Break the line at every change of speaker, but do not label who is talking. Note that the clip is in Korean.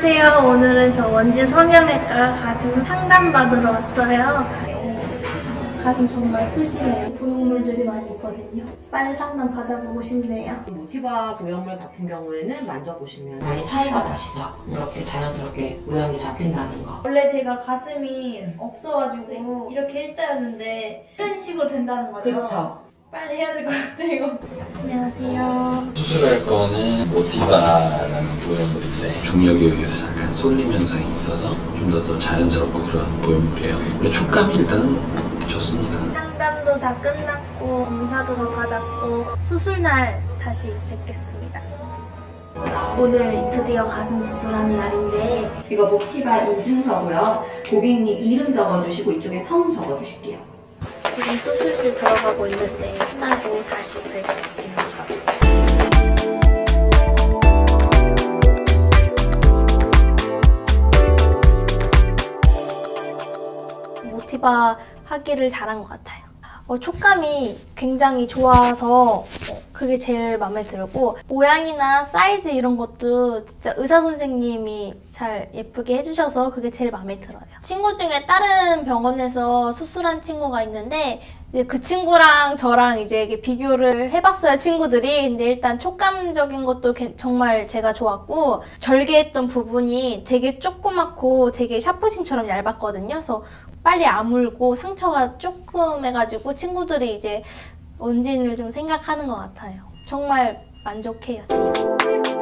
안녕하세요. 오늘은 저 원지 성형외과 가슴 상담 받으러 왔어요. 가슴 정말 크시네요. 보형물들이 많이 있거든요. 빨리 상담 받아보고 싶네요.
모티바 보형물 같은 경우에는 만져보시면 많이 차이가 나시죠? 이렇게 자연스럽게 모양이 잡힌다는 거.
원래 제가 가슴이 없어가지고 이렇게 일자였는데 이런 식으로 된다는 거죠?
그렇죠.
빨리 해야 될 것 같아요. 안녕하세요.
수술할 거는 모티바라는 보형물인데 중력에 의해서 잠깐 쏠림 현상이 있어서 좀 더 더 자연스럽고 그런 보형물이에요. 우리 촉감이 일단은 좋습니다.
상담도 다 끝났고 검사도 다 받았고 수술날 다시 뵙겠습니다. 오늘 드디어 가슴 수술하는 날인데
이거 모티바 인증서고요. 고객님 이름 적어주시고 이쪽에 성 적어주실게요.
지금 수술실 들어가고 있는데 끝나고 다시 뵙겠습니다. 모티바 하기를 잘한 것 같아요. 어, 촉감이 굉장히 좋아서 어, 그게 제일 마음에 들고 모양이나 사이즈 이런 것도 진짜 의사 선생님이 잘 예쁘게 해주셔서 그게 제일 마음에 들어요. 친구 중에 다른 병원에서 수술한 친구가 있는데 그 친구랑 저랑 이제 비교를 해봤어요 친구들이 근데 일단 촉감적인 것도 개- 정말 제가 좋았고 절개했던 부분이 되게 조그맣고 되게 샤프심처럼 얇았거든요 그래서 빨리 아물고 상처가 조금 해가지고 친구들이 이제 원진을 좀 생각하는 것 같아요 정말 만족해요 지금.